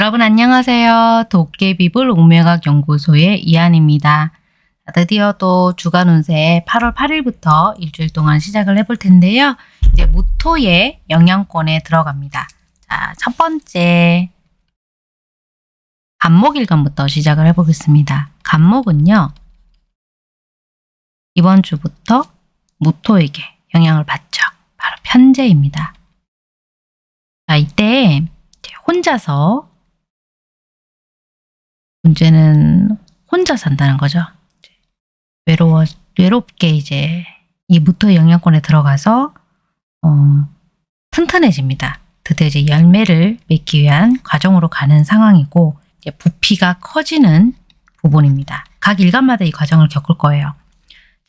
여러분 안녕하세요. 도깨비불 옥매각 연구소의 이한입니다. 드디어 또 주간 운세 8월 8일부터 일주일 동안 시작을 해볼 텐데요. 이제 무토의 영향권에 들어갑니다. 자, 첫 번째 간목일간부터 시작을 해보겠습니다. 간목은요. 이번 주부터 무토에게 영향을 받죠. 바로 편제입니다. 자, 이때 혼자서 문제는 혼자 산다는 거죠. 외로워, 외롭게 이제 이 무토의 영향권에 들어가서 어, 튼튼해집니다. 드디어 이제 열매를 맺기 위한 과정으로 가는 상황이고 부피가 커지는 부분입니다. 각 일간마다 이 과정을 겪을 거예요.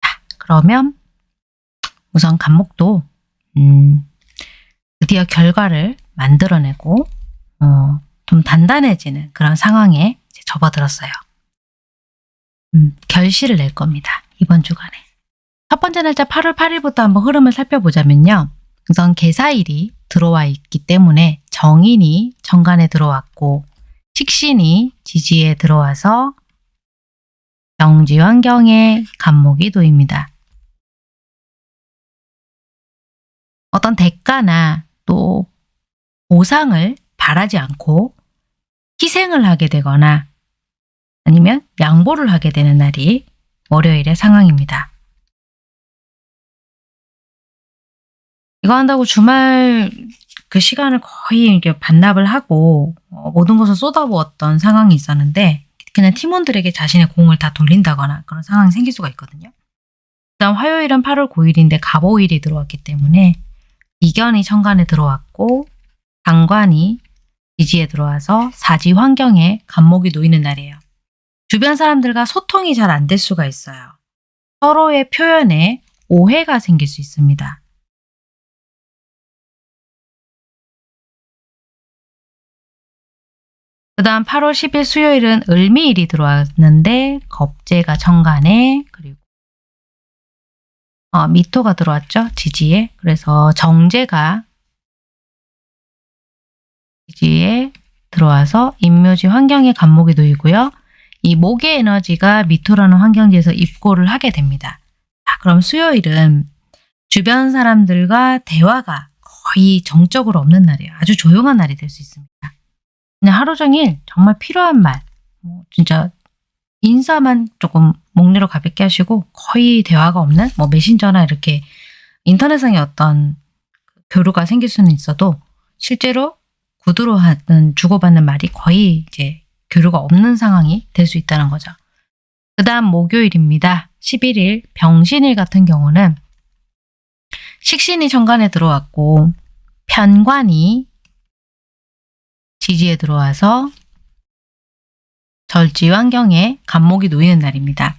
자, 그러면 우선 간목도 음, 드디어 결과를 만들어내고 어, 좀 단단해지는 그런 상황에 접어들었어요. 음, 결실을 낼 겁니다. 이번 주간에. 첫 번째 날짜 8월 8일부터 한번 흐름을 살펴보자면요. 우선 개사일이 들어와 있기 때문에 정인이 정관에 들어왔고 식신이 지지에 들어와서 정지 환경에 간목이 도입니다. 어떤 대가나 또 보상을 바라지 않고 희생을 하게 되거나 아니면 양보를 하게 되는 날이 월요일의 상황입니다. 이거 한다고 주말 그 시간을 거의 이렇게 반납을 하고 어, 모든 것을 쏟아부었던 상황이 있었는데 그냥 팀원들에게 자신의 공을 다 돌린다거나 그런 상황이 생길 수가 있거든요. 그다음 화요일은 8월 9일인데 갑오일이 들어왔기 때문에 이견이 천간에 들어왔고 당관이 지지에 들어와서 사지 환경에 간목이 놓이는 날이에요. 주변 사람들과 소통이 잘 안 될 수가 있어요. 서로의 표현에 오해가 생길 수 있습니다. 그 다음 8월 10일 수요일은 을미일이 들어왔는데 겁재가 천간에 그리고 어, 미토가 들어왔죠. 지지에. 그래서 정제가 지지에 들어와서 인묘지 환경에 간목이 놓이고요. 이 목의 에너지가 미토라는 환경지에서 입고를 하게 됩니다. 자, 그럼 수요일은 주변 사람들과 대화가 거의 정적으로 없는 날이에요. 아주 조용한 날이 될 수 있습니다. 그냥 하루 종일 정말 필요한 말, 뭐 진짜 인사만 조금 목내로 가볍게 하시고 거의 대화가 없는 뭐 메신저나 이렇게 인터넷상의 어떤 교류가 생길 수는 있어도 실제로 구두로 하는 주고받는 말이 거의 이제 교류가 없는 상황이 될 수 있다는 거죠. 그 다음 목요일입니다. 11일 병신일 같은 경우는 식신이 정관에 들어왔고 편관이 지지에 들어와서 절지 환경에 간목이 놓이는 날입니다.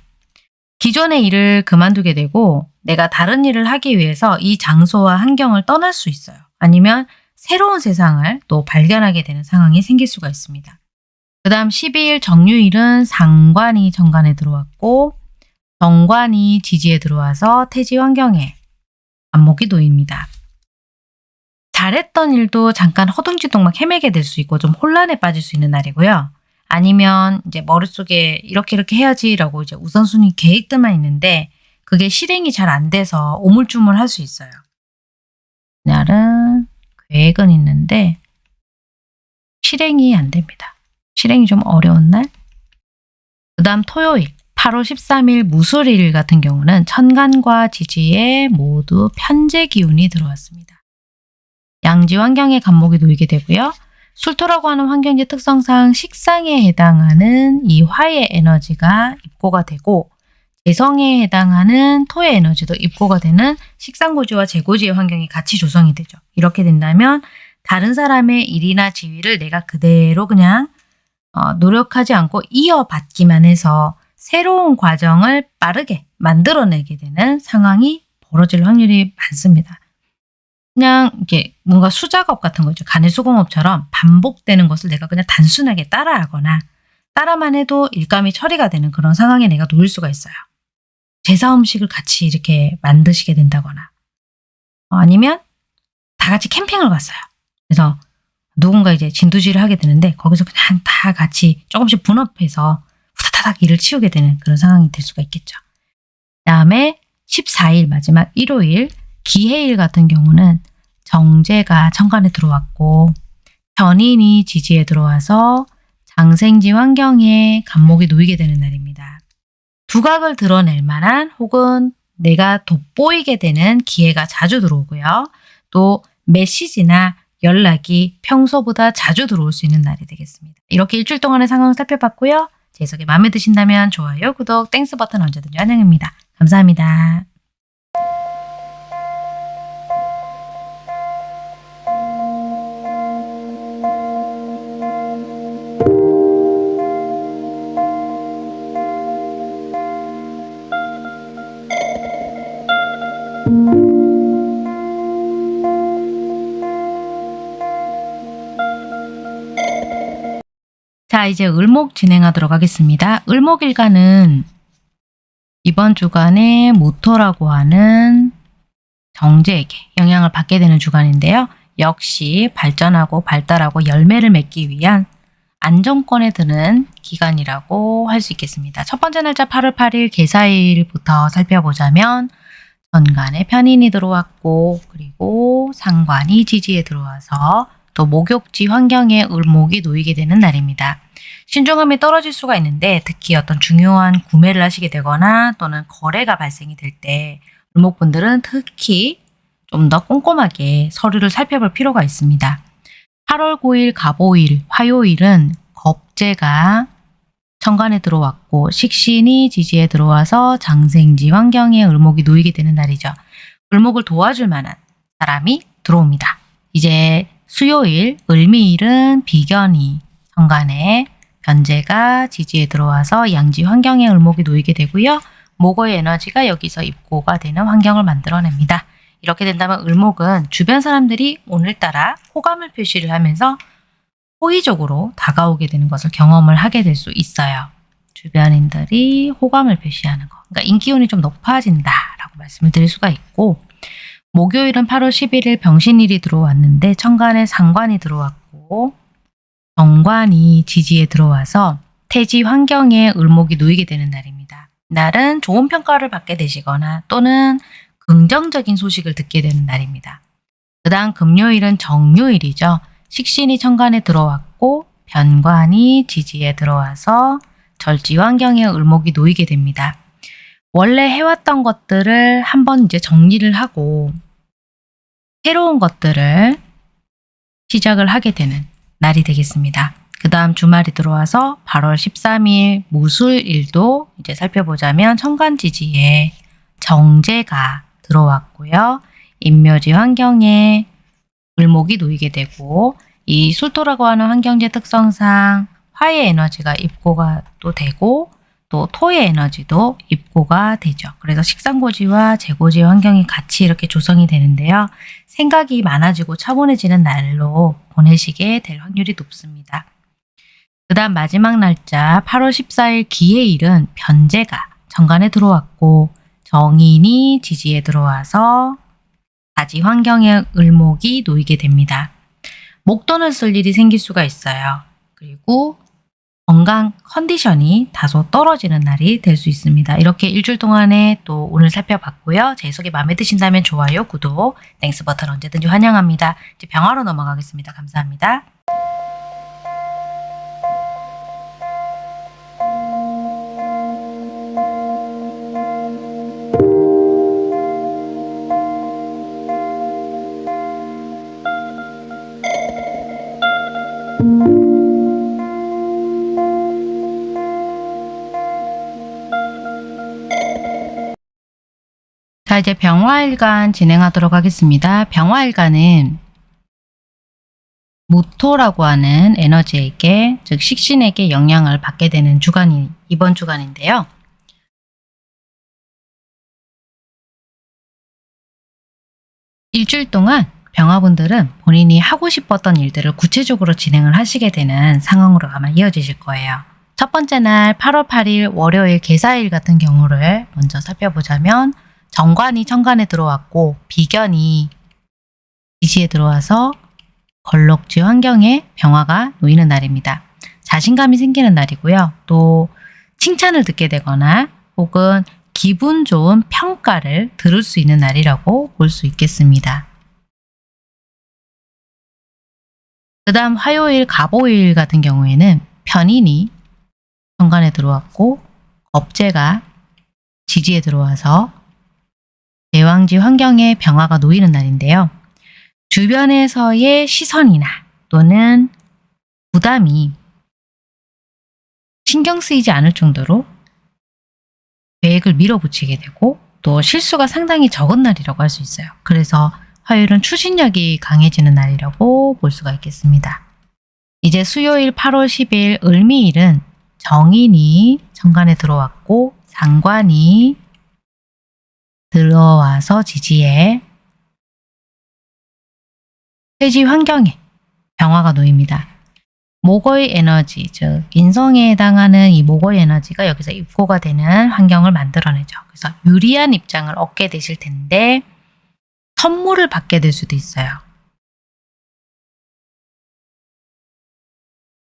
기존의 일을 그만두게 되고 내가 다른 일을 하기 위해서 이 장소와 환경을 떠날 수 있어요. 아니면 새로운 세상을 또 발견하게 되는 상황이 생길 수가 있습니다. 그 다음 12일 정유일은 상관이 정관에 들어왔고 정관이 지지에 들어와서 태지 환경에 안목이 놓입니다. 잘했던 일도 잠깐 허둥지둥 막 헤매게 될 수 있고 좀 혼란에 빠질 수 있는 날이고요. 아니면 이제 머릿속에 이렇게 이렇게 해야지라고 이제 우선순위 계획들만 있는데 그게 실행이 잘 안 돼서 오물쭈물 할 수 있어요. 날은 계획은 있는데 실행이 안 됩니다. 실행이 좀 어려운 날. 그 다음 토요일 8월 13일 무술일 같은 경우는 천간과 지지에 모두 편제 기운이 들어왔습니다. 양지 환경에 간목이 놓이게 되고요. 술토라고 하는 환경지 특성상 식상에 해당하는 이 화의 에너지가 입고가 되고 재성에 해당하는 토의 에너지도 입고가 되는 식상고지와 재고지의 환경이 같이 조성이 되죠. 이렇게 된다면 다른 사람의 일이나 지위를 내가 그대로 그냥 어, 노력하지 않고 이어받기만 해서 새로운 과정을 빠르게 만들어내게 되는 상황이 벌어질 확률이 많습니다. 그냥 이게 뭔가 수작업 같은 거죠. 간의 수공업처럼 반복되는 것을 내가 그냥 단순하게 따라하거나 따라만 해도 일감이 처리가 되는 그런 상황에 내가 놓일 수가 있어요. 제사 음식을 같이 이렇게 만드시게 된다거나 어, 아니면 다 같이 캠핑을 갔어요. 그래서 누군가 이제 진두지를 하게 되는데 거기서 그냥 다 같이 조금씩 분업해서 후다다닥 일을 치우게 되는 그런 상황이 될 수가 있겠죠. 다음에 14일 마지막 일요일 기해일 같은 경우는 정제가 천간에 들어왔고 견인이 지지에 들어와서 장생지 환경에 간목이 놓이게 되는 날입니다. 두각을 드러낼 만한 혹은 내가 돋보이게 되는 기회가 자주 들어오고요. 또 메시지나 연락이 평소보다 자주 들어올 수 있는 날이 되겠습니다. 이렇게 일주일 동안의 상황을 살펴봤고요. 제 해석이 마음에 드신다면 좋아요, 구독, Thanks 버튼 언제든지 환영입니다. 감사합니다. 자, 이제 을목 진행하도록 하겠습니다. 을목일간은 이번 주간에 모토라고 하는 정제에게 영향을 받게 되는 주간인데요. 역시 발전하고 발달하고 열매를 맺기 위한 안정권에 드는 기간이라고 할 수 있겠습니다. 첫 번째 날짜 8월 8일 개사일부터 살펴보자면 전간에 편인이 들어왔고 그리고 상관이 지지에 들어와서 또 목욕지 환경에 을목이 놓이게 되는 날입니다. 신중함이 떨어질 수가 있는데 특히 어떤 중요한 구매를 하시게 되거나 또는 거래가 발생이 될 때 을목분들은 특히 좀 더 꼼꼼하게 서류를 살펴볼 필요가 있습니다. 8월 9일 갑오일, 화요일은 겁재가 천간에 들어왔고 식신이 지지에 들어와서 장생지 환경에 을목이 놓이게 되는 날이죠. 을목을 도와줄 만한 사람이 들어옵니다. 이제 수요일, 을미일은 비견이 천간에 변제가 지지에 들어와서 양지 환경에 을목이 놓이게 되고요. 목의 에너지가 여기서 입고가 되는 환경을 만들어냅니다. 이렇게 된다면 을목은 주변 사람들이 오늘따라 호감을 표시를 하면서 호의적으로 다가오게 되는 것을 경험을 하게 될 수 있어요. 주변인들이 호감을 표시하는 거. 그러니까 인기운이 좀 높아진다라고 말씀을 드릴 수가 있고 목요일은 8월 11일 병신일이 들어왔는데 천간에 상관이 들어왔고 정관이 지지에 들어와서 태지 환경에 을목이 놓이게 되는 날입니다. 날은 좋은 평가를 받게 되시거나 또는 긍정적인 소식을 듣게 되는 날입니다. 그 다음 금요일은 정요일이죠. 식신이 천간에 들어왔고 변관이 지지에 들어와서 절지 환경에 을목이 놓이게 됩니다. 원래 해왔던 것들을 한번 이제 정리를 하고 새로운 것들을 시작을 하게 되는 날이 되겠습니다. 그 다음 주말이 들어와서 8월 13일 무술일도 이제 살펴보자면 천간지지에 정제가 들어왔고요. 인묘지 환경에 을목이 놓이게 되고 이 술토라고 하는 환경지 특성상 화의 에너지가 입고가 또 되고 또 토의 에너지도 입고가 되죠. 그래서 식상고지와 재고지 환경이 같이 이렇게 조성이 되는데요. 생각이 많아지고 차분해지는 날로 보내시게 될 확률이 높습니다. 그 다음 마지막 날짜 8월 14일 기해일은 변제가 정관에 들어왔고 정인이 지지에 들어와서 다지 환경의 을목이 놓이게 됩니다. 목돈을 쓸 일이 생길 수가 있어요. 그리고 건강 컨디션이 다소 떨어지는 날이 될 수 있습니다. 이렇게 일주일 동안에 또 오늘 살펴봤고요. 제 해석이 마음에 드신다면 좋아요, 구독, Thanks 버튼 언제든지 환영합니다. 이제 병화로 넘어가겠습니다. 감사합니다. 이제 병화일간 진행하도록 하겠습니다. 병화일간은 무토라고 하는 에너지에게 즉 식신에게 영향을 받게 되는 주간이 이번 주간인데요. 일주일 동안 병화분들은 본인이 하고 싶었던 일들을 구체적으로 진행을 하시게 되는 상황으로 아마 이어지실 거예요. 첫 번째 날 8월 8일 월요일 개사일 같은 경우를 먼저 살펴보자면 정관이 천간에 들어왔고 비견이 지지에 들어와서 걸럭지 환경에 병화가 놓이는 날입니다. 자신감이 생기는 날이고요. 또 칭찬을 듣게 되거나 혹은 기분 좋은 평가를 들을 수 있는 날이라고 볼 수 있겠습니다. 그 다음 화요일, 갑오일 같은 경우에는 편인이 현관에 들어왔고 겁재가 지지에 들어와서 대왕지 환경에 병화가 놓이는 날인데요. 주변에서의 시선이나 또는 부담이 신경 쓰이지 않을 정도로 계획을 밀어붙이게 되고 또 실수가 상당히 적은 날이라고 할 수 있어요. 그래서 화요일은 추진력이 강해지는 날이라고 볼 수가 있겠습니다. 이제 수요일 8월 10일 을미일은 정인이 정관에 들어왔고 상관이 들어와서 지지에 쇠지 환경에 병화가 놓입니다. 목의 에너지, 즉 인성에 해당하는 이 목의 에너지가 여기서 입고가 되는 환경을 만들어내죠. 그래서 유리한 입장을 얻게 되실 텐데 선물을 받게 될 수도 있어요.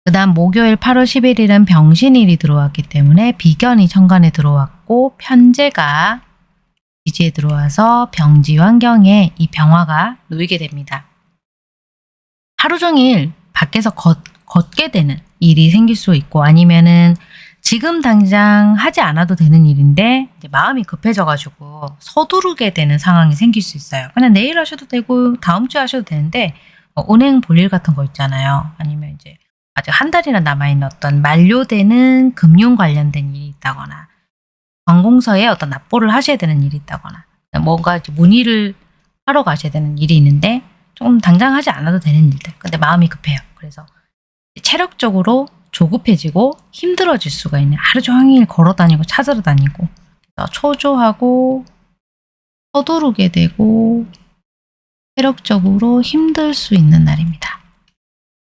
그 다음 목요일 8월 11일은 병신일이 들어왔기 때문에 비견이 천간에 들어왔고 편제가 지지에 들어와서 병지 환경에 이 병화가 놓이게 됩니다. 하루 종일 밖에서 걷, 걷게 되는 일이 생길 수 있고 아니면은 지금 당장 하지 않아도 되는 일인데 마음이 급해져가지고 서두르게 되는 상황이 생길 수 있어요. 그냥 내일 하셔도 되고 다음 주에 하셔도 되는데 어, 은행 볼일 같은 거 있잖아요. 아니면 이제 아직 한 달이나 남아있는 어떤 만료되는 금융 관련된 일이 있다거나 관공서에 어떤 납부를 하셔야 되는 일이 있다거나 뭔가 문의를 하러 가셔야 되는 일이 있는데 조금 당장 하지 않아도 되는 일들 근데 마음이 급해요. 그래서 체력적으로 조급해지고 힘들어질 수가 있는 하루 종일 걸어 다니고 찾으러 다니고 초조하고 서두르게 되고 체력적으로 힘들 수 있는 날입니다.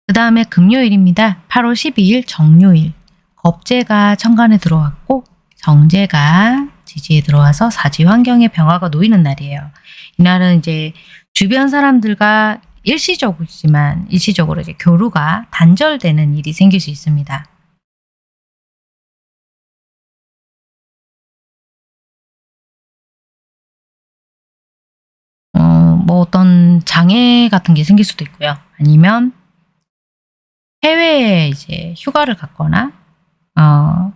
그 다음에 금요일입니다. 8월 12일 정요일 겁재가 천간에 들어왔고 정제가 지지에 들어와서 사지 환경의 병화가 놓이는 날이에요. 이날은 이제 주변 사람들과 일시적이지만 일시적으로 이제 교류가 단절되는 일이 생길 수 있습니다. 어, 뭐 어떤 장애 같은 게 생길 수도 있고요. 아니면 해외에 이제 휴가를 갔거나 어,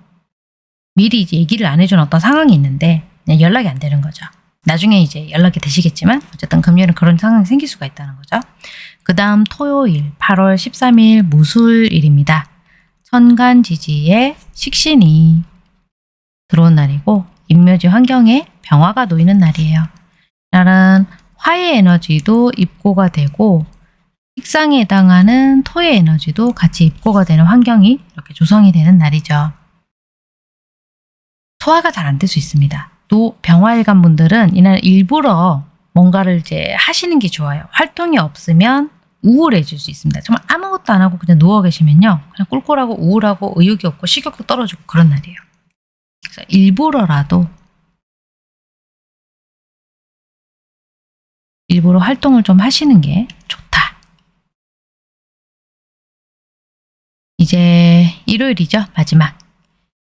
미리 이제 얘기를 안 해준 어떤 상황이 있는데 연락이 안 되는 거죠. 나중에 이제 연락이 되시겠지만 어쨌든 금요일은 그런 상황이 생길 수가 있다는 거죠. 그 다음 토요일 8월 13일 무술일입니다. 천간지지에 식신이 들어온 날이고 인묘지 환경에 병화가 놓이는 날이에요. 날은 화의 에너지도 입고가 되고 식상에 해당하는 토의 에너지도 같이 입고가 되는 환경이 이렇게 조성이 되는 날이죠. 소화가 잘 안 될 수 있습니다. 또 병화일간 분들은 이날 일부러 뭔가를 이제 하시는 게 좋아요. 활동이 없으면 우울해질 수 있습니다. 정말 아무것도 안 하고 그냥 누워 계시면요. 그냥 꿀꿀하고 우울하고 의욕이 없고 식욕도 떨어지고 그런 날이에요. 그래서 일부러라도 일부러 활동을 좀 하시는 게 좋다. 이제 일요일이죠. 마지막.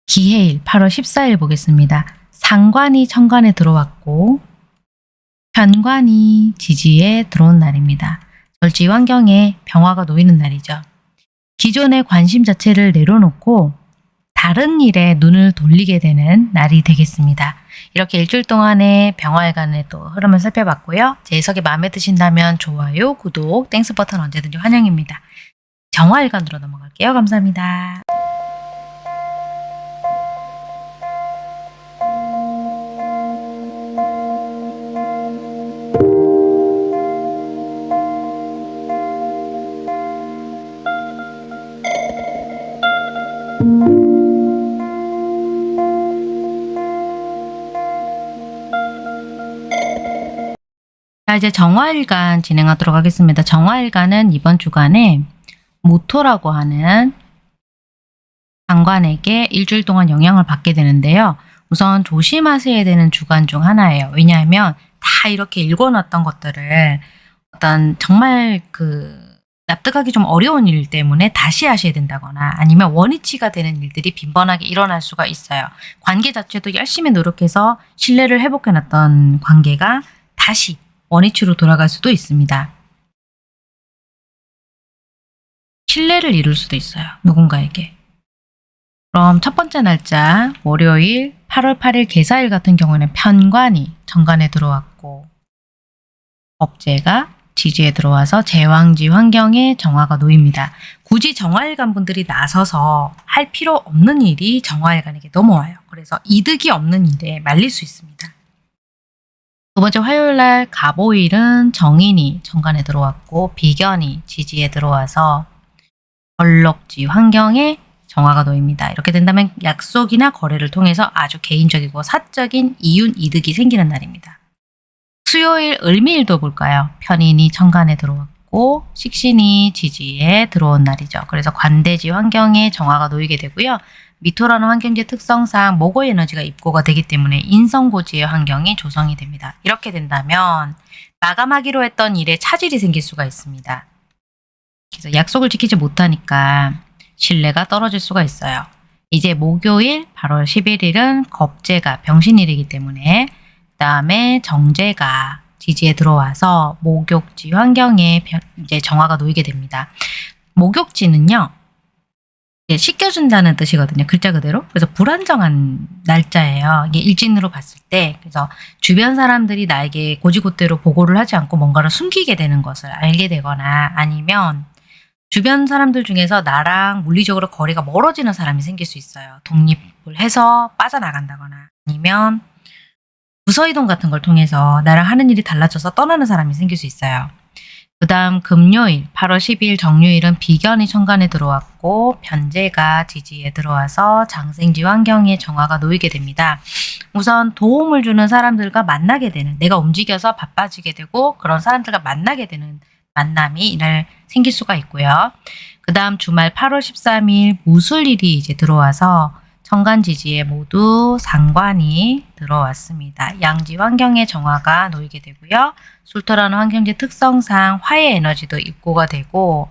기해일 8월 14일 보겠습니다. 상관이 천간에 들어왔고 편관이 지지에 들어온 날입니다. 절지 환경에 병화가 놓이는 날이죠. 기존의 관심 자체를 내려놓고 다른 일에 눈을 돌리게 되는 날이 되겠습니다. 이렇게 일주일 동안의 병화일간의 또 흐름을 살펴봤고요. 제 해석이 마음에 드신다면 좋아요, 구독, Thanks 버튼 언제든지 환영입니다. 정화일간으로 넘어갈게요. 감사합니다. 자 이제 정화일간 진행하도록 하겠습니다. 정화일간은 이번 주간에 모토라고 하는 장관에게 일주일 동안 영향을 받게 되는데요. 우선 조심하셔야 되는 주간 중 하나예요. 왜냐하면 다 이렇게 읽어놨던 것들을 어떤 정말 그 납득하기 좀 어려운 일 때문에 다시 하셔야 된다거나 아니면 원위치가 되는 일들이 빈번하게 일어날 수가 있어요. 관계 자체도 열심히 노력해서 신뢰를 회복해놨던 관계가 다시 원위치로 돌아갈 수도 있습니다. 신뢰를 이룰 수도 있어요. 누군가에게. 그럼 첫 번째 날짜 월요일 8월 8일 개사일 같은 경우는 편관이 정관에 들어왔고 법제가 지지에 들어와서 제왕지 환경에 정화가 놓입니다. 굳이 정화일간 분들이 나서서 할 필요 없는 일이 정화일간에게 넘어와요. 그래서 이득이 없는 일에 말릴 수 있습니다. 두 번째 화요일 날 갑오일은 정인이 정관에 들어왔고 비견이 지지에 들어와서 벌록지 환경에 정화가 놓입니다. 이렇게 된다면 약속이나 거래를 통해서 아주 개인적이고 사적인 이윤 이득이 생기는 날입니다. 수요일 을미일도 볼까요? 편인이 천간에 들어왔고 식신이 지지에 들어온 날이죠. 그래서 관대지 환경에 정화가 놓이게 되고요. 미토라는 환경지 특성상 목의 에너지가 입고가 되기 때문에 인성고지의 환경이 조성이 됩니다. 이렇게 된다면 마감하기로 했던 일에 차질이 생길 수가 있습니다. 그래서 약속을 지키지 못하니까 신뢰가 떨어질 수가 있어요. 이제 목요일 8월 11일은 겁재가 병신일이기 때문에 그 다음에 정제가 지지에 들어와서 목욕지 환경에 이제 정화가 놓이게 됩니다. 목욕지는요. 씻겨준다는 뜻이거든요. 글자 그대로. 그래서 불안정한 날짜예요. 이게 일진으로 봤을 때. 그래서 주변 사람들이 나에게 고지고대로 보고를 하지 않고 뭔가를 숨기게 되는 것을 알게 되거나 아니면 주변 사람들 중에서 나랑 물리적으로 거리가 멀어지는 사람이 생길 수 있어요. 독립을 해서 빠져나간다거나 아니면 부서이동 같은 걸 통해서 나랑 하는 일이 달라져서 떠나는 사람이 생길 수 있어요. 그 다음 금요일 8월 10일 정유일은 비견이 천간에 들어왔고 변제가 지지에 들어와서 장생지 환경에 정화가 놓이게 됩니다. 우선 도움을 주는 사람들과 만나게 되는 내가 움직여서 바빠지게 되고 그런 사람들과 만나게 되는 만남이 이날 생길 수가 있고요. 그 다음 주말 8월 13일 무술일이 이제 들어와서 천간지지에 모두 상관이 들어왔습니다. 양지 환경의 정화가 놓이게 되고요. 술토라는 환경지 특성상 화의 에너지도 입고가 되고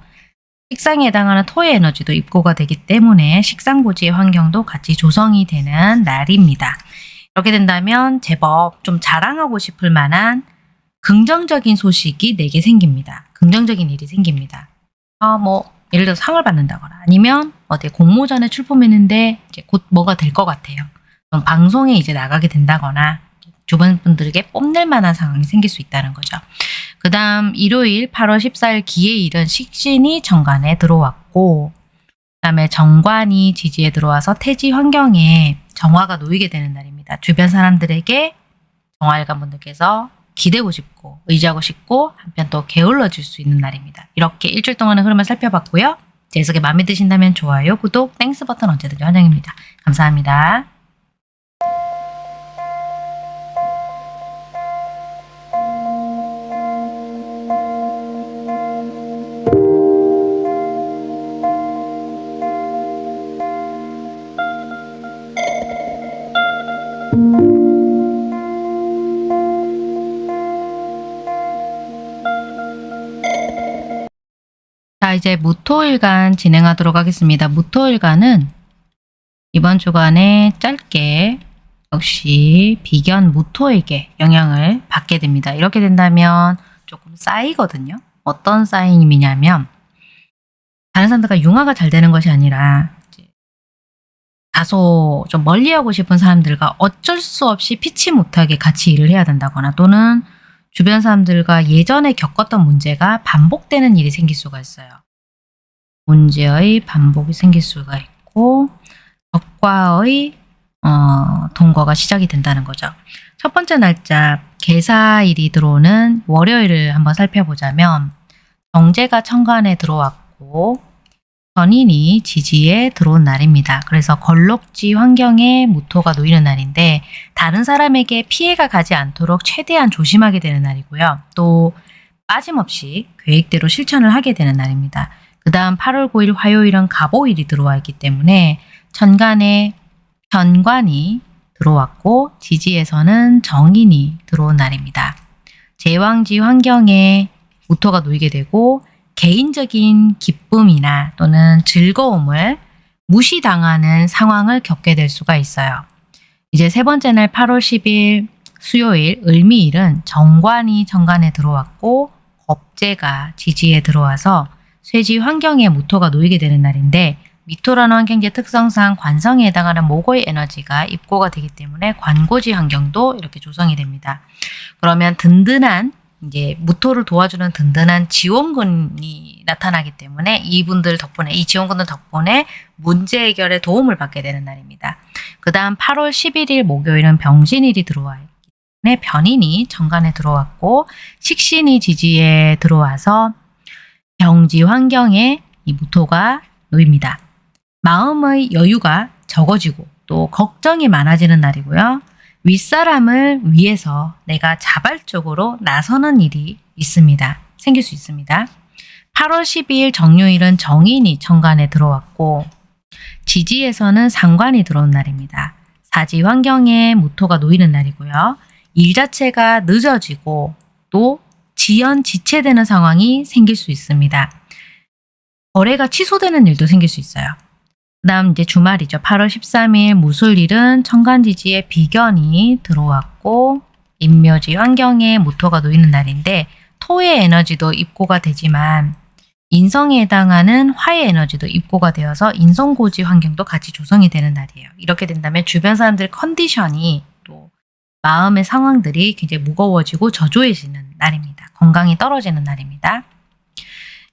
식상에 해당하는 토의 에너지도 입고가 되기 때문에 식상고지의 환경도 같이 조성이 되는 날입니다. 이렇게 된다면 제법 좀 자랑하고 싶을 만한 긍정적인 소식이 내게 생깁니다. 긍정적인 일이 생깁니다. 아, 뭐 예를 들어 상을 받는다거나 아니면 어디 공모전에 출품했는데 이제 곧 뭐가 될 것 같아요. 그럼 방송에 이제 나가게 된다거나 주변 분들에게 뽐낼 만한 상황이 생길 수 있다는 거죠. 그 다음 일요일 8월 14일 기해일은 식신이 정관에 들어왔고 그 다음에 정관이 지지에 들어와서 태지 환경에 정화가 놓이게 되는 날입니다. 주변 사람들에게 정화일간 분들께서 기대고 싶고 의지하고 싶고 한편 또 게을러질 수 있는 날입니다. 이렇게 일주일 동안의 흐름을 살펴봤고요. 제 해석이 마음에 드신다면 좋아요, 구독, Thanks 버튼 언제든지 환영입니다. 감사합니다. 이제 무토일간 진행하도록 하겠습니다. 무토일간은 이번 주간에 짧게 역시 비견 무토에게 영향을 받게 됩니다. 이렇게 된다면 조금 쌓이거든요. 어떤 쌓임이냐면 다른 사람들과 융화가 잘 되는 것이 아니라 다소 좀 멀리하고 싶은 사람들과 어쩔 수 없이 피치 못하게 같이 일을 해야 된다거나 또는 주변 사람들과 예전에 겪었던 문제가 반복되는 일이 생길 수가 있어요. 문제의 반복이 생길 수가 있고 적과의 어, 동거가 시작이 된다는 거죠. 첫 번째 날짜 개사일이 들어오는 월요일을 한번 살펴보자면 정제가 천간에 들어왔고 전인이 지지에 들어온 날입니다. 그래서 걸록지 환경에 무토가 놓이는 날인데 다른 사람에게 피해가 가지 않도록 최대한 조심하게 되는 날이고요. 또 빠짐없이 계획대로 실천을 하게 되는 날입니다. 그 다음 8월 9일 화요일은 갑오일이 들어와 있기 때문에 천간에 현관이 들어왔고 지지에서는 정인이 들어온 날입니다. 제왕지 환경에 무토가 놓이게 되고 개인적인 기쁨이나 또는 즐거움을 무시당하는 상황을 겪게 될 수가 있어요. 이제 세 번째 날 8월 10일 수요일 을미일은 정관이 정관에 들어왔고 겁재가 지지에 들어와서 쇠지 환경에 무토가 놓이게 되는 날인데 미토라는 환경지 특성상 관성에 해당하는 목의 에너지가 입고가 되기 때문에 관고지 환경도 이렇게 조성이 됩니다. 그러면 든든한 이제 무토를 도와주는 든든한 지원군이 나타나기 때문에 이분들 덕분에 이 지원군들 덕분에 문제 해결에 도움을 받게 되는 날입니다. 그 다음 8월 11일 목요일은 병신일이 들어와 있기 때문에 변인이 정관에 들어왔고 식신이 지지에 들어와서 병지 환경에 이 무토가 놓입니다. 마음의 여유가 적어지고 또 걱정이 많아지는 날이고요. 윗사람을 위해서 내가 자발적으로 나서는 일이 있습니다. 생길 수 있습니다. 8월 12일 정요일은 정인이 정관에 들어왔고 지지에서는 상관이 들어온 날입니다. 사지 환경에 무토가 놓이는 날이고요. 일 자체가 늦어지고 또 지연 지체되는 상황이 생길 수 있습니다. 거래가 취소되는 일도 생길 수 있어요. 그 다음 이제 주말이죠. 8월 13일 무술일은 천간지지에 비견이 들어왔고 인묘지 환경에 모토가 놓이는 날인데 토의 에너지도 입고가 되지만 인성에 해당하는 화의 에너지도 입고가 되어서 인성고지 환경도 같이 조성이 되는 날이에요. 이렇게 된다면 주변 사람들 컨디션이 또 마음의 상황들이 굉장히 무거워지고 저조해지는 날입니다. 건강이 떨어지는 날입니다.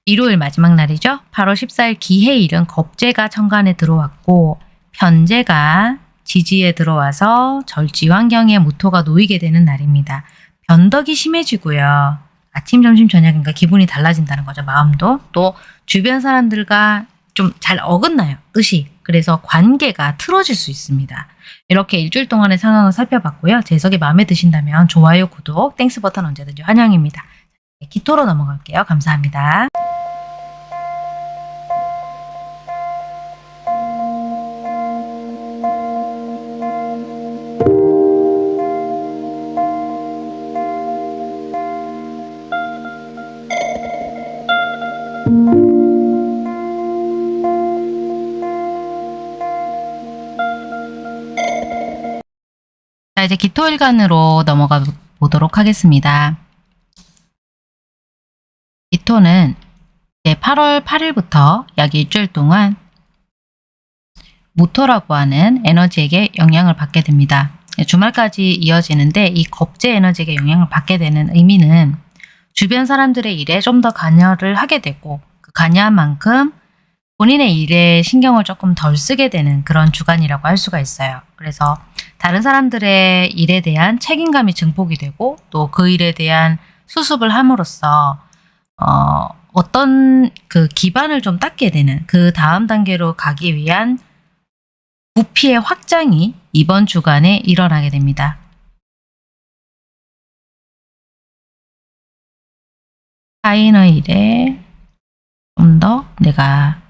일요일 마지막 날이죠. 8월 14일 기해일은 겁재가 천간에 들어왔고 편재가 지지에 들어와서 절지 환경에 무토가 놓이게 되는 날입니다. 변덕이 심해지고요. 아침, 점심, 저녁인가 기분이 달라진다는 거죠. 마음도. 또 주변 사람들과 좀 잘 어긋나요. 뜻이. 그래서 관계가 틀어질 수 있습니다. 이렇게 일주일 동안의 상황을 살펴봤고요. 제 해석이 마음에 드신다면 좋아요, 구독, Thanks 버튼 언제든지 환영입니다. 기토로 넘어갈게요. 감사합니다. 자, 이제 기토일간으로 넘어가 보도록 하겠습니다. 이제 8월 8일부터 약 일주일 동안 모토라고 하는 에너지에게 영향을 받게 됩니다. 주말까지 이어지는데 이 겁제 에너지에게 영향을 받게 되는 의미는 주변 사람들의 일에 좀 더 관여를 하게 되고 그 관여한 만큼 본인의 일에 신경을 조금 덜 쓰게 되는 그런 주간이라고 할 수가 있어요. 그래서 다른 사람들의 일에 대한 책임감이 증폭이 되고 또 그 일에 대한 수습을 함으로써 어, 어떤 그 기반을 좀 닦게 되는 그 다음 단계로 가기 위한 부피의 확장이 이번 주간에 일어나게 됩니다. 타인의 일에 좀 더 내가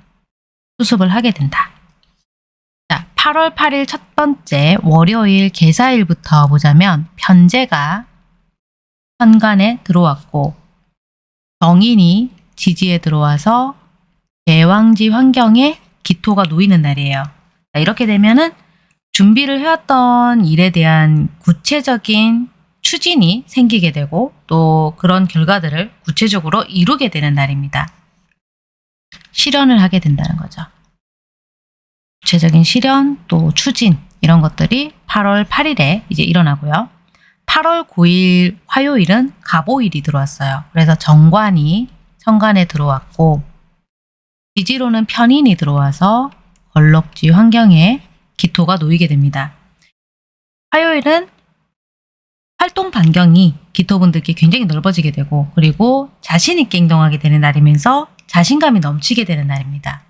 수습을 하게 된다. 자, 8월 8일 첫 번째 월요일 개사일부터 보자면 편제가 현관에 들어왔고 정인이 지지에 들어와서 대왕지 환경에 기토가 놓이는 날이에요. 자, 이렇게 되면은 준비를 해왔던 일에 대한 구체적인 추진이 생기게 되고 또 그런 결과들을 구체적으로 이루게 되는 날입니다. 실현을 하게 된다는 거죠. 구체적인 실현 또 추진 이런 것들이 8월 8일에 이제 일어나고요. 8월 9일 화요일은 가보일이 들어왔어요. 그래서 정관이 천간에 들어왔고 지지로는 편인이 들어와서 걸럭지 환경에 기토가 놓이게 됩니다. 화요일은 활동 반경이 기토분들께 굉장히 넓어지게 되고 그리고 자신 있게 행동하게 되는 날이면서 자신감이 넘치게 되는 날입니다.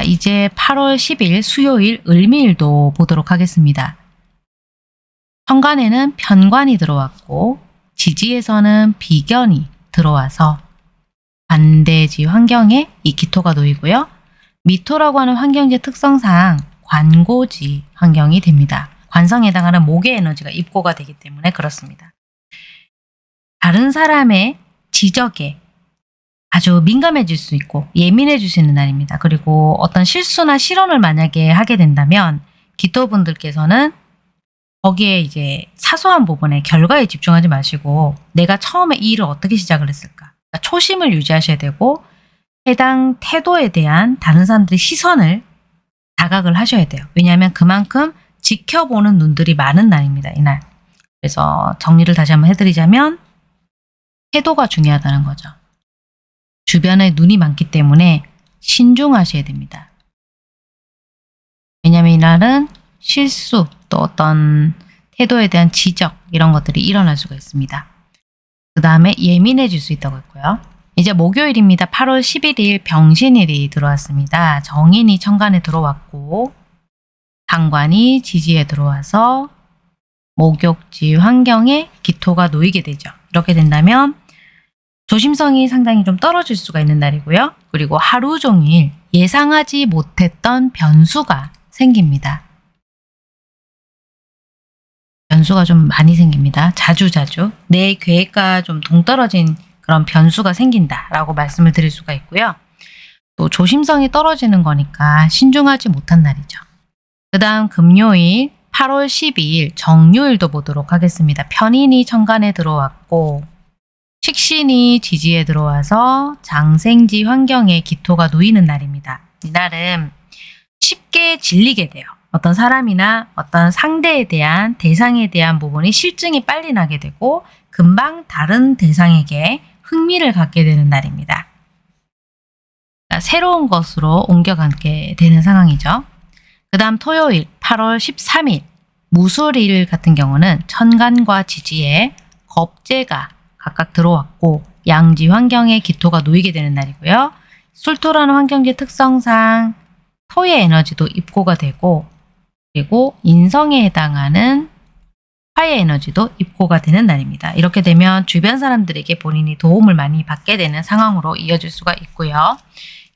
자, 이제 8월 10일 수요일 을미일도 보도록 하겠습니다. 현관에는 편관이 들어왔고 지지에서는 비견이 들어와서 반대지 환경에 이 기토가 놓이고요. 미토라고 하는 환경지 특성상 관고지 환경이 됩니다. 관성에 해당하는 목의 에너지가 입고가 되기 때문에 그렇습니다. 다른 사람의 지적에 아주 민감해질 수 있고 예민해질 수 있는 날입니다. 그리고 어떤 실수나 실언을 만약에 하게 된다면 기토분들께서는 거기에 이제 사소한 부분에 결과에 집중하지 마시고 내가 처음에 이 일을 어떻게 시작을 했을까 그러니까 초심을 유지하셔야 되고 해당 태도에 대한 다른 사람들의 시선을 자각을 하셔야 돼요. 왜냐하면 그만큼 지켜보는 눈들이 많은 날입니다. 이날. 그래서 정리를 다시 한번 해드리자면 태도가 중요하다는 거죠. 주변에 눈이 많기 때문에 신중하셔야 됩니다. 왜냐하면 이날은 실수 또 어떤 태도에 대한 지적 이런 것들이 일어날 수가 있습니다. 그 다음에 예민해질 수 있다고 했고요. 이제 목요일입니다. 8월 11일 병신일이 들어왔습니다. 정인이 천간에 들어왔고 상관이 지지에 들어와서 목욕지 환경에 기토가 놓이게 되죠. 이렇게 된다면 조심성이 상당히 좀 떨어질 수가 있는 날이고요. 그리고 하루 종일 예상하지 못했던 변수가 생깁니다. 변수가 좀 많이 생깁니다. 자주 자주. 내 계획과 좀 동떨어진 그런 변수가 생긴다라고 말씀을 드릴 수가 있고요. 또 조심성이 떨어지는 거니까 신중하지 못한 날이죠. 그 다음 금요일 8월 12일 정유일도 보도록 하겠습니다. 편인이 천간에 들어왔고 식신이 지지에 들어와서 장생지 환경에 기토가 놓이는 날입니다. 이날은 쉽게 질리게 돼요. 어떤 사람이나 어떤 상대에 대한 대상에 대한 부분이 실증이 빨리 나게 되고 금방 다른 대상에게 흥미를 갖게 되는 날입니다. 그러니까 새로운 것으로 옮겨가게 되는 상황이죠. 그 다음 토요일 8월 13일 무술일 같은 경우는 천간과 지지에 겁재가 각각 들어왔고 양지 환경에 기토가 놓이게 되는 날이고요. 술토라는 환경지 특성상 토의 에너지도 입고가 되고 그리고 인성에 해당하는 화의 에너지도 입고가 되는 날입니다. 이렇게 되면 주변 사람들에게 본인이 도움을 많이 받게 되는 상황으로 이어질 수가 있고요.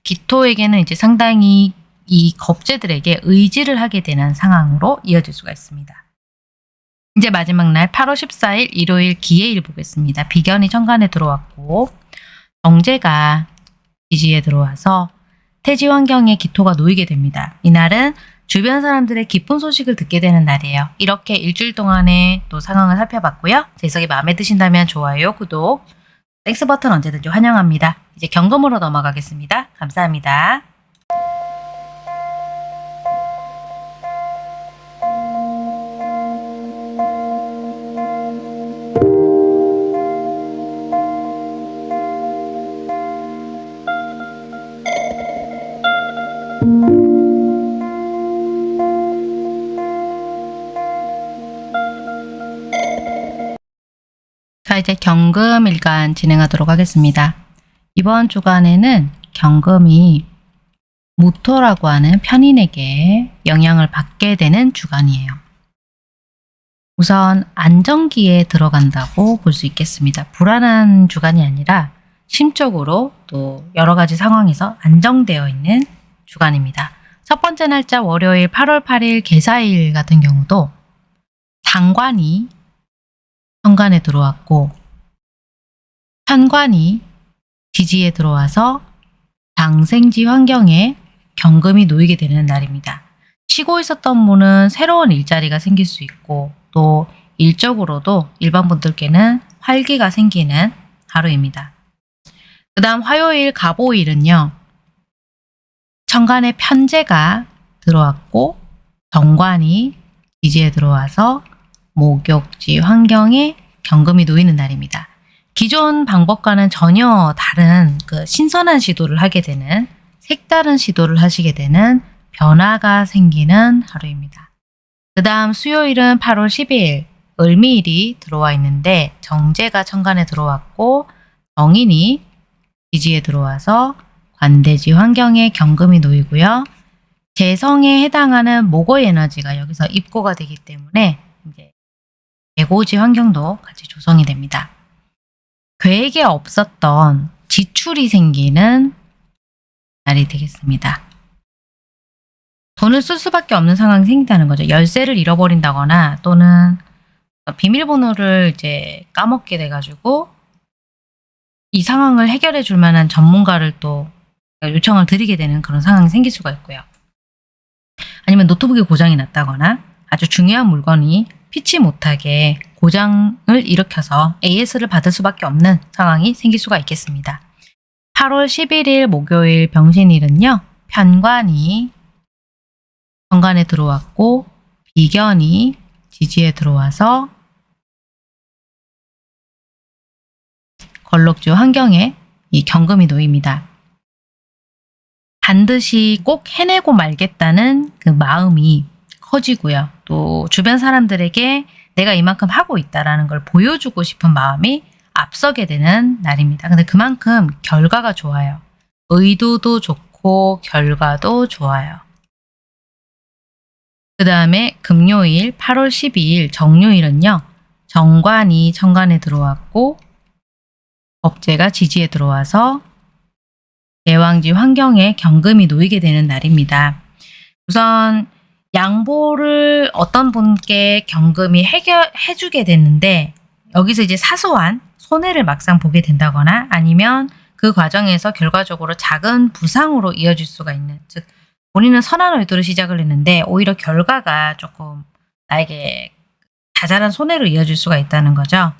기토에게는 이제 상당히 이 겁재들에게 의지를 하게 되는 상황으로 이어질 수가 있습니다. 이제 마지막 날 8월 14일 일요일 기해일 보겠습니다. 비견이 천간에 들어왔고 정제가 지지에 들어와서 태지 환경에 기토가 놓이게 됩니다. 이날은 주변 사람들의 기쁜 소식을 듣게 되는 날이에요. 이렇게 일주일 동안의 또 상황을 살펴봤고요. 제 해석이 마음에 드신다면 좋아요, 구독, 땡스 버튼 언제든지 환영합니다. 이제 경금으로 넘어가겠습니다. 감사합니다. 경금 일간 진행하도록 하겠습니다. 이번 주간에는 경금이 무토라고 하는 편인에게 영향을 받게 되는 주간이에요. 우선 안정기에 들어간다고 볼 수 있겠습니다. 불안한 주간이 아니라 심적으로 또 여러 가지 상황에서 안정되어 있는 주간입니다. 첫 번째 날짜 월요일 8월 8일 개사일 같은 경우도 상관이 현관에 들어왔고 현관이 지지에 들어와서 장생지 환경에 경금이 놓이게 되는 날입니다. 쉬고 있었던 분은 새로운 일자리가 생길 수 있고 또 일적으로도 일반 분들께는 활기가 생기는 하루입니다. 그 다음 화요일 갑오일은요. 천간에 편제가 들어왔고 정관이 지지에 들어와서 목욕지 환경에 경금이 놓이는 날입니다. 기존 방법과는 전혀 다른 그 신선한 시도를 하게 되는 색다른 시도를 하시게 되는 변화가 생기는 하루입니다. 그 다음 수요일은 8월 12일 을미일이 들어와 있는데 정제가 천간에 들어왔고 정인이 지지에 들어와서 관대지 환경에 경금이 놓이고요. 재성에 해당하는 목의 에너지가 여기서 입고가 되기 때문에 이제 대고지 환경도 같이 조성이 됩니다. 계획에 없었던 지출이 생기는 날이 되겠습니다. 돈을 쓸 수밖에 없는 상황이 생긴다는 거죠. 열쇠를 잃어버린다거나 또는 비밀번호를 이제 까먹게 돼가지고 이 상황을 해결해 줄 만한 전문가를 또 요청을 드리게 되는 그런 상황이 생길 수가 있고요. 아니면 노트북이 고장이 났다거나 아주 중요한 물건이 피치 못하게 고장을 일으켜서 AS를 받을 수밖에 없는 상황이 생길 수가 있겠습니다. 8월 11일 목요일 병신일은요. 편관이 정관에 들어왔고 비견이 지지에 들어와서 걸럭주 환경에 이 경금이 놓입니다. 반드시 꼭 해내고 말겠다는 그 마음이 커지고요. 또 주변 사람들에게 내가 이만큼 하고 있다라는 걸 보여주고 싶은 마음이 앞서게 되는 날입니다. 근데 그만큼 결과가 좋아요. 의도도 좋고 결과도 좋아요. 그 다음에 금요일 8월 12일 정요일은요. 정관이 천간에 들어왔고 법제가 지지에 들어와서 대왕지 환경에 경금이 놓이게 되는 날입니다. 우선 양보를 어떤 분께 경금이 해결해 주게 됐는데 여기서 이제 사소한 손해를 막상 보게 된다거나 아니면 그 과정에서 결과적으로 작은 부상으로 이어질 수가 있는 즉 본인은 선한 의도로 시작을 했는데 오히려 결과가 조금 나에게 자잘한 손해로 이어질 수가 있다는 거죠.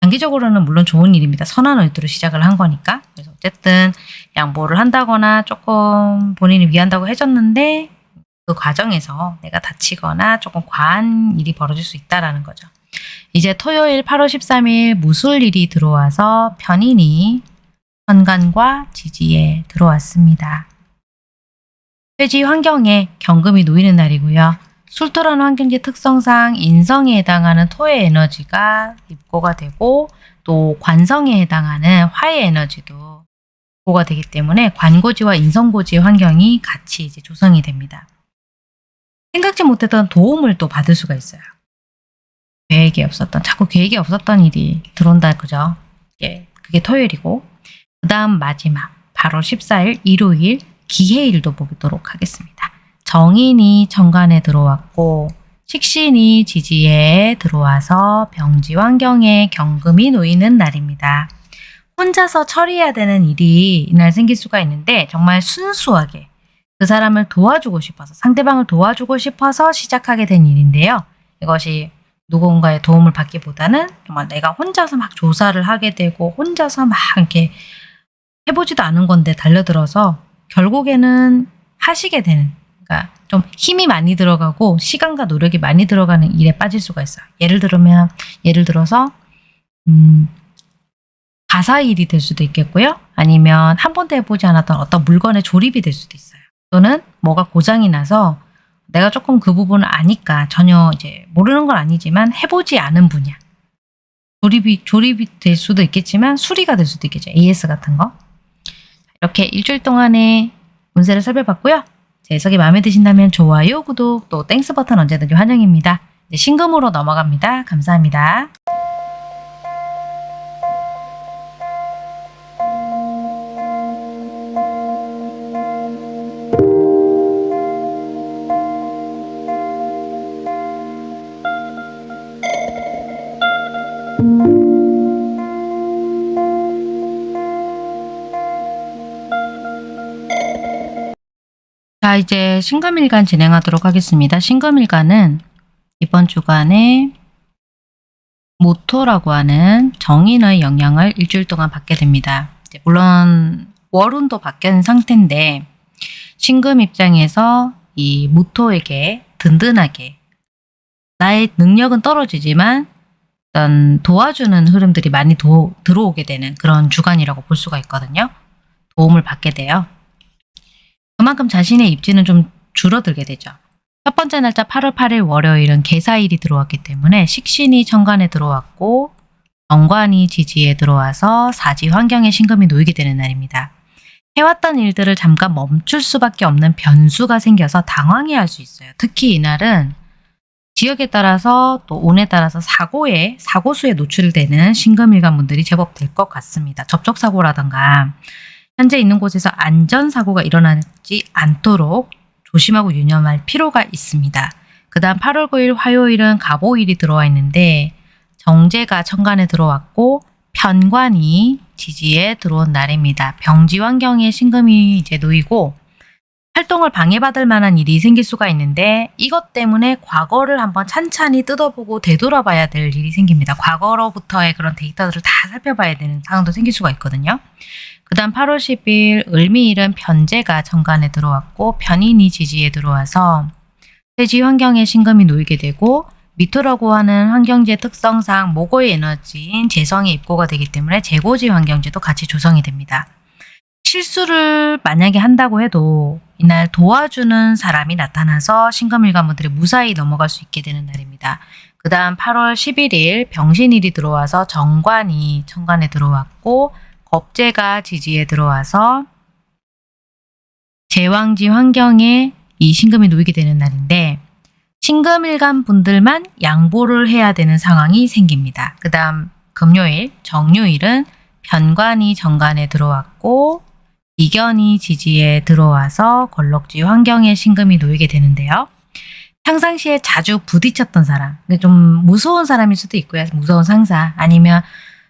장기적으로는 물론 좋은 일입니다. 선한 의도로 시작을 한 거니까. 그래서 어쨌든 양보를 한다거나 조금 본인이 위한다고 해줬는데 그 과정에서 내가 다치거나 조금 과한 일이 벌어질 수 있다라는 거죠. 이제 토요일 8월 13일 무술일이 들어와서 편인이 현관과 지지에 들어왔습니다. 회지 환경에 경금이 놓이는 날이고요. 술토란 환경지 특성상 인성에 해당하는 토의 에너지가 입고가 되고 또 관성에 해당하는 화의 에너지도 입고가 되기 때문에 관고지와 인성고지의 환경이 같이 이제 조성이 됩니다. 생각지 못했던 도움을 또 받을 수가 있어요. 계획이 없었던, 자꾸 계획이 없었던 일이 들어온다, 그죠? 예, 그게 토요일이고. 그 다음 마지막, 8월 14일 일요일 기해일도 보도록 하겠습니다. 정인이 정관에 들어왔고, 식신이 지지에 들어와서 병지 환경에 경금이 놓이는 날입니다. 혼자서 처리해야 되는 일이 이날 생길 수가 있는데 정말 순수하게 그 사람을 도와주고 싶어서 상대방을 도와주고 싶어서 시작하게 된 일인데요. 이것이 누군가의 도움을 받기보다는 정말 내가 혼자서 막 조사를 하게 되고 혼자서 막 이렇게 해보지도 않은 건데 달려들어서 결국에는 하시게 되는 그러니까 좀 힘이 많이 들어가고 시간과 노력이 많이 들어가는 일에 빠질 수가 있어요. 예를 들면 예를 들어서 음, 가사 일이 될 수도 있겠고요. 아니면 한 번도 해보지 않았던 어떤 물건의 조립이 될 수도 있어요. 또는 뭐가 고장이 나서 내가 조금 그 부분을 아니까 전혀 이제 모르는 건 아니지만 해보지 않은 분야. 조립이, 조립이 될 수도 있겠지만 수리가 될 수도 있겠죠. AS 같은 거. 이렇게 일주일 동안의 운세를 살펴봤고요. 제 해석이 마음에 드신다면 좋아요, 구독, 또 Thanks 버튼 언제든지 환영입니다. 이제 신금으로 넘어갑니다. 감사합니다. 자, 이제 신금일간 진행하도록 하겠습니다. 신금일간은 이번 주간에 모토라고 하는 정인의 영향을 일주일 동안 받게 됩니다. 물론 월운도 바뀐 상태인데 신금 입장에서 이 모토에게 든든하게 나의 능력은 떨어지지만 어떤 도와주는 흐름들이 많이 도, 들어오게 되는 그런 주간이라고 볼 수가 있거든요. 도움을 받게 돼요. 그만큼 자신의 입지는 좀 줄어들게 되죠. 첫 번째 날짜 8월 8일 월요일은 개사일이 들어왔기 때문에 식신이 천간에 들어왔고 정관이 지지에 들어와서 사지 환경에 신금이 놓이게 되는 날입니다. 해왔던 일들을 잠깐 멈출 수밖에 없는 변수가 생겨서 당황해할 수 있어요. 특히 이날은 지역에 따라서 또 온에 따라서 사고에 사고수에 노출되는 신금일간 분들이 제법 될 것 같습니다. 접촉사고라던가 현재 있는 곳에서 안전사고가 일어나지 않도록 조심하고 유념할 필요가 있습니다. 그 다음 8월 9일 화요일은 갑오일이 들어와 있는데 정제가 천간에 들어왔고 편관이 지지에 들어온 날입니다. 병지 환경에 신금이 이제 놓이고 활동을 방해받을 만한 일이 생길 수가 있는데 이것 때문에 과거를 한번 찬찬히 뜯어보고 되돌아봐야 될 일이 생깁니다. 과거로부터의 그런 데이터들을 다 살펴봐야 되는 상황도 생길 수가 있거든요. 그 다음 8월 10일 을미일은 편제가 정관에 들어왔고 편인이 지지에 들어와서 대지 환경에 신금이 놓이게 되고 미토라고 하는 환경지의 특성상 모고의 에너지인 재성이 입고가 되기 때문에 재고지 환경지도 같이 조성이 됩니다. 실수를 만약에 한다고 해도 이날 도와주는 사람이 나타나서 신금일관분들이 무사히 넘어갈 수 있게 되는 날입니다. 그 다음 8월 11일 병신일이 들어와서 정관이 천간에 들어왔고 겁재가 지지에 들어와서 제왕지 환경에 이 신금이 놓이게 되는 날인데 신금일간 분들만 양보를 해야 되는 상황이 생깁니다. 그 다음 금요일, 정요일은 편관이 정관에 들어왔고 이견이 지지에 들어와서 걸럭지 환경에 신금이 놓이게 되는데요. 평상시에 자주 부딪혔던 사람, 좀 무서운 사람일 수도 있고요. 무서운 상사 아니면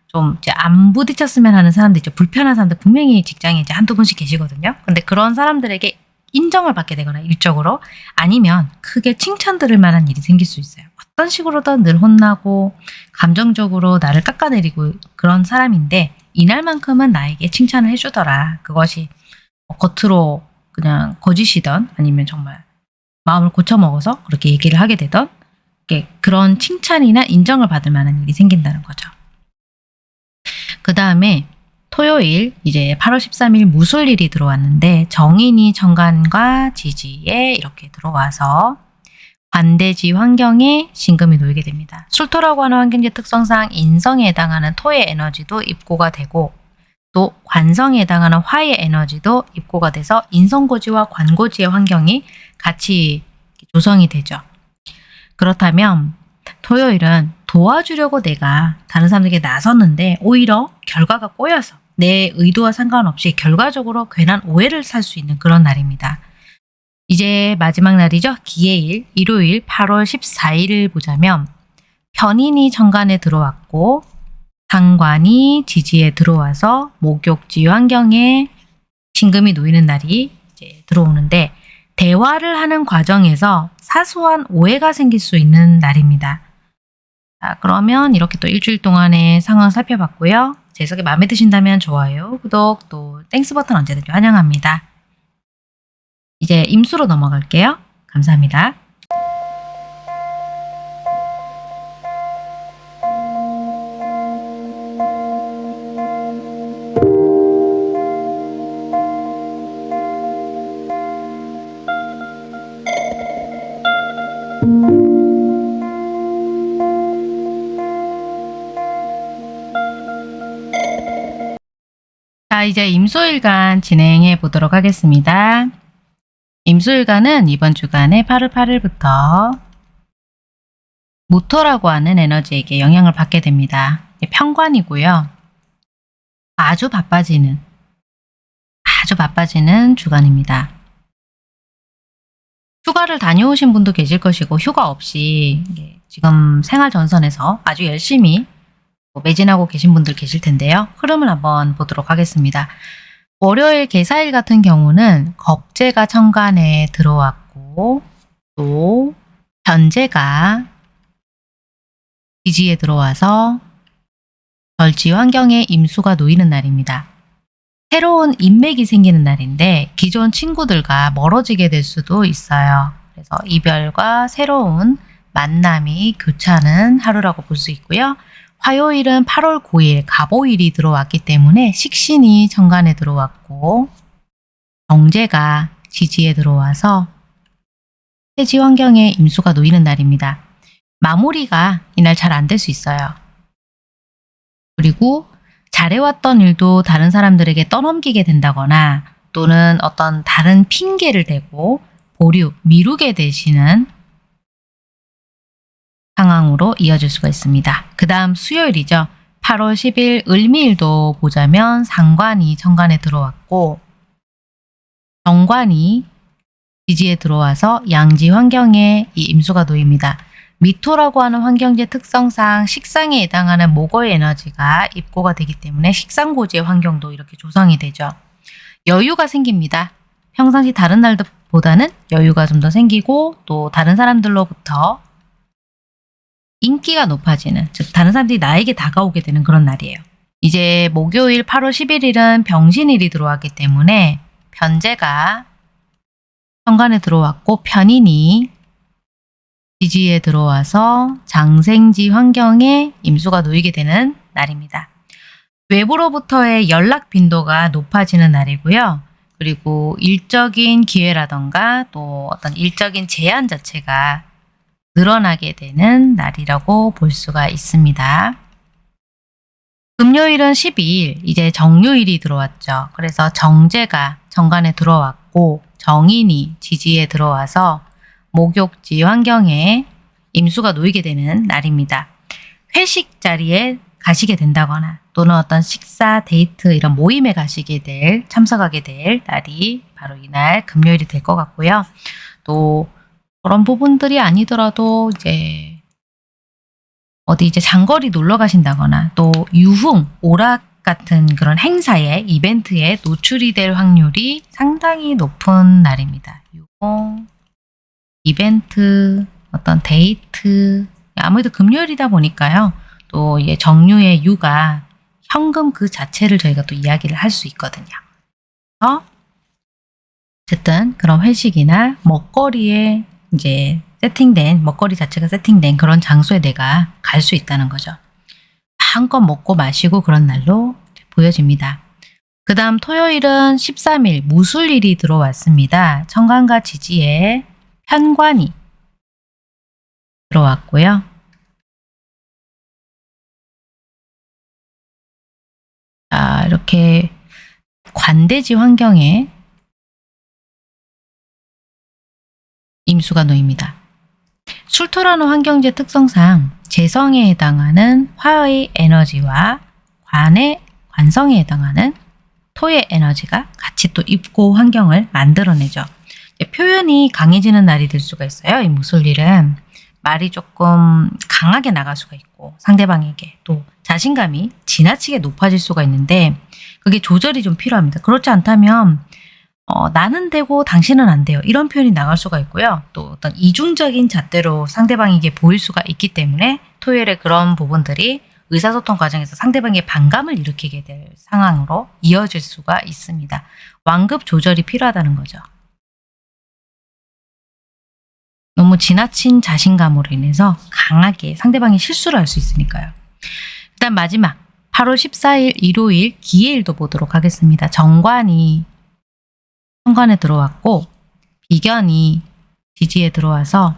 좀 이제 안 부딪혔으면 하는 사람들 있죠. 불편한 사람들 분명히 직장에 이제 한두 분씩 계시거든요. 근데 그런 사람들에게 인정을 받게 되거나 일적으로 아니면 크게 칭찬 들을 만한 일이 생길 수 있어요. 어떤 식으로든 늘 혼나고 감정적으로 나를 깎아내리고 그런 사람인데 이날만큼은 나에게 칭찬을 해주더라. 그것이 뭐 겉으로 그냥 거짓이던 아니면 정말 마음을 고쳐먹어서 그렇게 얘기를 하게 되던 그런 칭찬이나 인정을 받을 만한 일이 생긴다는 거죠. 그 다음에 토요일 이제 8월 13일 무술일이 들어왔는데 정인이 정관과 지지에 이렇게 들어와서 관대지 환경에 신금이 놓이게 됩니다. 술토라고 하는 환경지 특성상 인성에 해당하는 토의 에너지도 입고가 되고 또 관성에 해당하는 화의 에너지도 입고가 돼서 인성고지와 관고지의 환경이 같이 조성이 되죠. 그렇다면 토요일은 도와주려고 내가 다른 사람에게 나섰는데 오히려 결과가 꼬여서 내 의도와 상관없이 결과적으로 괜한 오해를 살 수 있는 그런 날입니다. 이제 마지막 날이죠. 기해일, 일요일 8월 14일을 보자면 편인이 정관에 들어왔고 상관이 지지에 들어와서 목욕지 환경에 신금이 놓이는 날이 이제 들어오는데 대화를 하는 과정에서 사소한 오해가 생길 수 있는 날입니다. 자, 그러면 이렇게 또 일주일 동안의 상황 살펴봤고요. 제 해석이 마음에 드신다면 좋아요, 구독, 또 Thanks 버튼 언제든지 환영합니다. 이제 임수로 넘어갈게요. 감사합니다. 이제 임소일간 진행해 보도록 하겠습니다. 임수일간은 이번 주간에 8월 8일부터 모토라고 하는 에너지에게 영향을 받게 됩니다. 평관이고요. 아주 바빠지는 아주 바빠지는 주간입니다. 휴가를 다녀오신 분도 계실 것이고 휴가 없이 지금 생활 전선에서 아주 열심히 매진하고 계신 분들 계실 텐데요. 흐름을 한번 보도록 하겠습니다. 월요일 개사일 같은 경우는 겁재가 천간에 들어왔고 또 변재가 기지에 들어와서 절지 환경에 임수가 놓이는 날입니다. 새로운 인맥이 생기는 날인데 기존 친구들과 멀어지게 될 수도 있어요. 그래서 이별과 새로운 만남이 교차하는 하루라고 볼 수 있고요. 화요일은 8월 9일 가보일이 들어왔기 때문에 식신이 정관에 들어왔고 정제가 지지에 들어와서 해지 환경에 임수가 놓이는 날입니다. 마무리가 이날 잘 안 될 수 있어요. 그리고 잘해왔던 일도 다른 사람들에게 떠넘기게 된다거나 또는 어떤 다른 핑계를 대고 보류, 미루게 되시는 상황으로 이어질 수가 있습니다. 그 다음 수요일이죠. 8월 10일 을미일도 보자면 상관이 정관에 들어왔고 정관이 지지에 들어와서 양지 환경에 이 임수가 놓입니다. 미토라고 하는 환경지 특성상 식상에 해당하는 목어의 에너지가 입고가 되기 때문에 식상고지의 환경도 이렇게 조성이 되죠. 여유가 생깁니다. 평상시 다른 날보다는 여유가 좀 더 생기고 또 다른 사람들로부터 인기가 높아지는 즉 다른 사람들이 나에게 다가오게 되는 그런 날이에요. 이제 목요일 8월 11일은 병신일이 들어왔기 때문에 변제가 현관에 들어왔고 편인이 지지에 들어와서 장생지 환경에 임수가 놓이게 되는 날입니다. 외부로부터의 연락 빈도가 높아지는 날이고요. 그리고 일적인 기회라던가 또 어떤 일적인 제한 자체가 늘어나게 되는 날이라고 볼 수가 있습니다. 금요일은 12일, 이제 정요일이 들어왔죠. 그래서 정제가 정관에 들어왔고 정인이 지지에 들어와서 목욕지 환경에 임수가 놓이게 되는 날입니다. 회식 자리에 가시게 된다거나 또는 어떤 식사, 데이트 이런 모임에 가시게 될, 참석하게 될 날이 바로 이날 금요일이 될 것 같고요. 또 그런 부분들이 아니더라도 이제 어디 이제 장거리 놀러 가신다거나 또 유흥, 오락 같은 그런 행사에 이벤트에 노출이 될 확률이 상당히 높은 날입니다. 유흥, 이벤트, 어떤 데이트 아무래도 금요일이다 보니까요. 또 이게 정류의 유가 현금 그 자체를 저희가 또 이야기를 할 수 있거든요. 그래서 어쨌든 그런 회식이나 먹거리에 이제 세팅된 먹거리 자체가 세팅된 그런 장소에 내가 갈 수 있다는 거죠. 한껏 먹고 마시고 그런 날로 보여집니다. 그 다음 토요일은 13일 무술일이 들어왔습니다. 청간과 지지에 현관이 들어왔고요. 자, 이렇게 관대지 환경에 임수가 놓입니다. 술토라는 환경지 특성상 재성에 해당하는 화의 에너지와 관의 관성에 해당하는 토의 에너지가 같이 또 입고 환경을 만들어내죠. 표현이 강해지는 날이 될 수가 있어요. 이 무술일은 말이 조금 강하게 나갈 수가 있고 상대방에게 또 자신감이 지나치게 높아질 수가 있는데 그게 조절이 좀 필요합니다. 그렇지 않다면 어, 나는 되고 당신은 안 돼요. 이런 표현이 나갈 수가 있고요. 또 어떤 이중적인 잣대로 상대방에게 보일 수가 있기 때문에 토요일에 그런 부분들이 의사소통 과정에서 상대방의 반감을 일으키게 될 상황으로 이어질 수가 있습니다. 완급 조절이 필요하다는 거죠. 너무 지나친 자신감으로 인해서 강하게 상대방이 실수를 할 수 있으니까요. 일단 마지막 8월 14일 일요일 기해일도 보도록 하겠습니다. 정관이 현관에 들어왔고 비견이 지지에 들어와서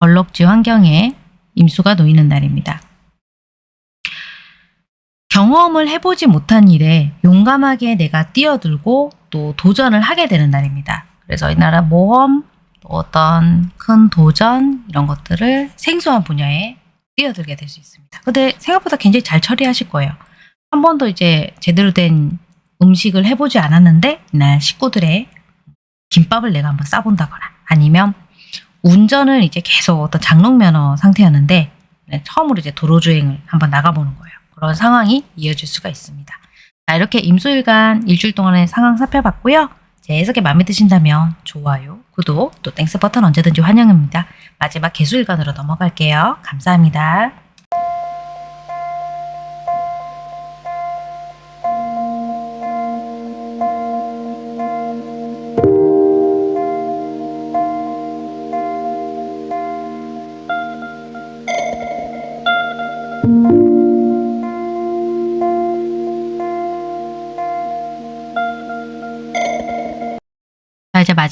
벌럭지 환경에 임수가 놓이는 날입니다. 경험을 해보지 못한 일에 용감하게 내가 뛰어들고 또 도전을 하게 되는 날입니다. 그래서 이날은 모험, 어떤 큰 도전 이런 것들을 생소한 분야에 뛰어들게 될 수 있습니다. 근데 생각보다 굉장히 잘 처리하실 거예요. 한 번도 이제 제대로 된 음식을 해보지 않았는데 이날 식구들의 김밥을 내가 한번 싸본다거나 아니면 운전을 이제 계속 어떤 장롱면허 상태였는데 네, 처음으로 이제 도로주행을 한번 나가보는 거예요. 그런 상황이 이어질 수가 있습니다. 자, 이렇게 임수일간 일주일 동안의 상황 살펴봤고요. 제 해석이 마음에 드신다면 좋아요, 구독, 또 Thanks 버튼 언제든지 환영입니다. 마지막 계수일간으로 넘어갈게요. 감사합니다.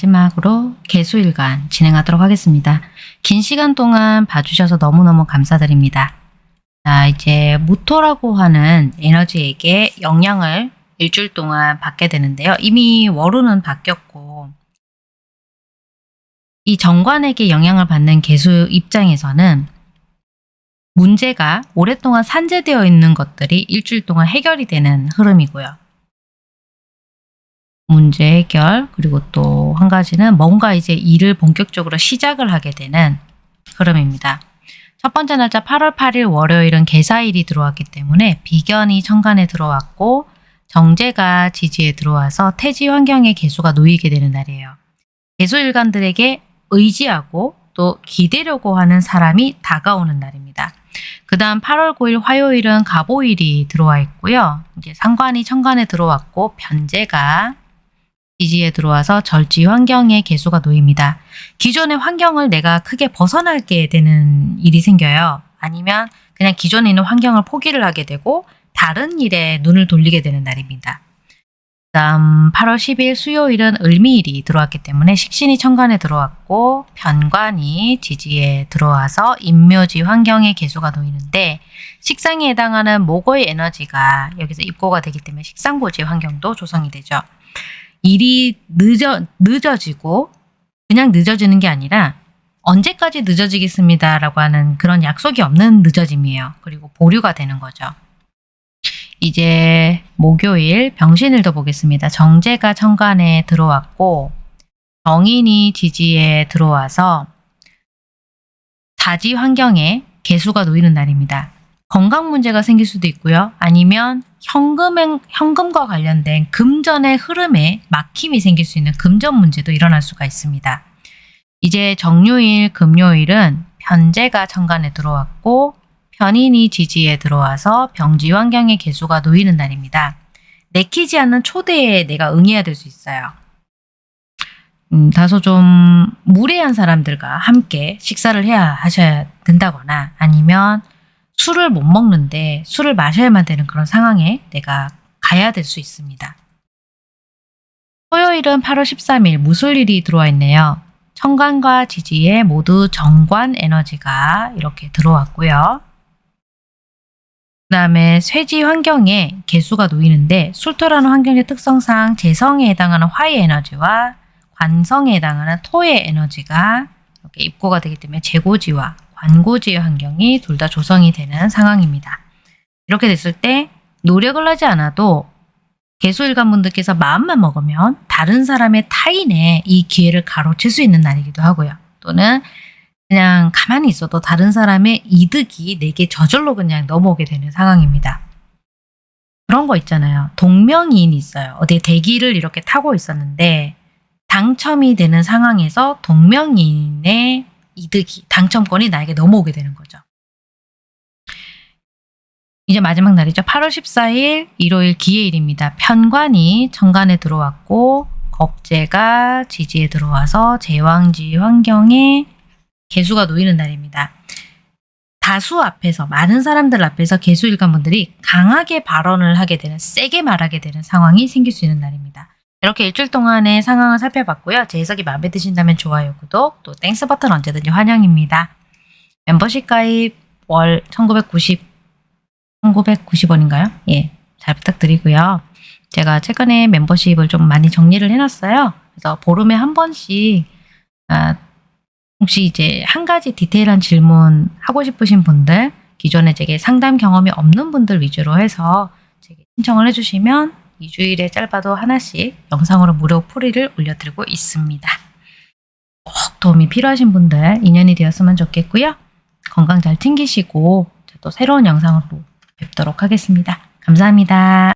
마지막으로 개수일간 진행하도록 하겠습니다. 긴 시간 동안 봐주셔서 너무너무 감사드립니다. 자, 이제 무토라고 하는 에너지에게 영향을 일주일 동안 받게 되는데요. 이미 월호는 바뀌었고 이 정관에게 영향을 받는 개수 입장에서는 문제가 오랫동안 산재되어 있는 것들이 일주일 동안 해결이 되는 흐름이고요. 문제 해결 그리고 또 한 가지는 뭔가 이제 일을 본격적으로 시작을 하게 되는 흐름입니다. 첫 번째 날짜 8월 8일 월요일은 개사일이 들어왔기 때문에 비견이 천간에 들어왔고 정제가 지지에 들어와서 태지 환경의 개수가 놓이게 되는 날이에요. 개수일간들에게 의지하고 또 기대려고 하는 사람이 다가오는 날입니다. 그 다음 8월 9일 화요일은 가보일이 들어와 있고요. 이제 상관이 천간에 들어왔고 변제가 지지에 들어와서 절지 환경의 개수가 놓입니다. 기존의 환경을 내가 크게 벗어나게 되는 일이 생겨요. 아니면 그냥 기존에 있는 환경을 포기를 하게 되고 다른 일에 눈을 돌리게 되는 날입니다. 다음 8월 10일 수요일은 을미일이 들어왔기 때문에 식신이 천간에 들어왔고 변관이 지지에 들어와서 임묘지 환경의 개수가 놓이는데 식상에 해당하는 목의 에너지가 여기서 입고가 되기 때문에 식상고지 환경도 조성이 되죠. 일이 늦어, 늦어지고 그냥 늦어지는 게 아니라 언제까지 늦어지겠습니다 라고 하는 그런 약속이 없는 늦어짐이에요. 그리고 보류가 되는 거죠. 이제 목요일 병신일도 보겠습니다. 정제가 천간에 들어왔고 정인이 지지에 들어와서 사지 환경에 개수가 놓이는 날입니다. 건강 문제가 생길 수도 있고요. 아니면 현금, 현금과 관련된 금전의 흐름에 막힘이 생길 수 있는 금전 문제도 일어날 수가 있습니다. 이제 정요일, 금요일은 편제가 천간에 들어왔고 편인이 지지에 들어와서 병지 환경의 개수가 놓이는 날입니다. 내키지 않는 초대에 내가 응해야 될 수 있어요. 음, 다소 좀 무례한 사람들과 함께 식사를 해야 하셔야 된다거나 아니면 술을 못 먹는데 술을 마셔야만 되는 그런 상황에 내가 가야 될 수 있습니다. 토요일은 8월 13일 무술일이 들어와 있네요. 천간과 지지에 모두 정관 에너지가 이렇게 들어왔고요. 그 다음에 쇠지 환경에 개수가 놓이는데 술토라는 환경의 특성상 재성에 해당하는 화의 에너지와 관성에 해당하는 토의 에너지가 이렇게 입고가 되기 때문에 재고지와 관고지의 환경이 둘 다 조성이 되는 상황입니다. 이렇게 됐을 때 노력을 하지 않아도 개수일관 분들께서 마음만 먹으면 다른 사람의 타인의 이 기회를 가로챌 수 있는 날이기도 하고요. 또는 그냥 가만히 있어도 다른 사람의 이득이 내게 저절로 그냥 넘어오게 되는 상황입니다. 그런 거 있잖아요. 동명이인이 있어요. 어디 대기를 이렇게 타고 있었는데 당첨이 되는 상황에서 동명이인의 이득이, 당첨권이 나에게 넘어오게 되는 거죠. 이제 마지막 날이죠. 8월 14일 일요일 기해일입니다. 편관이 천간에 들어왔고 겁재가 지지에 들어와서 제왕지 환경에 계수가 놓이는 날입니다. 다수 앞에서 많은 사람들 앞에서 계수일간분들이 강하게 발언을 하게 되는 세게 말하게 되는 상황이 생길 수 있는 날입니다. 이렇게 일주일 동안의 상황을 살펴봤고요. 제 해석이 마음에 드신다면 좋아요, 구독, 또 Thanks 버튼 언제든지 환영입니다. 멤버십 가입 월 1990, 1990원인가요? 예, 잘 부탁드리고요. 제가 최근에 멤버십을 좀 많이 정리를 해놨어요. 그래서 보름에 한 번씩 아, 혹시 이제 한 가지 디테일한 질문 하고 싶으신 분들, 기존에 제게 상담 경험이 없는 분들 위주로 해서 제게 신청을 해주시면 2주일에 짧아도 하나씩 영상으로 무료 풀이를 올려드리고 있습니다. 꼭 도움이 필요하신 분들 인연이 되었으면 좋겠고요. 건강 잘 챙기시고 또 새로운 영상으로 뵙도록 하겠습니다. 감사합니다.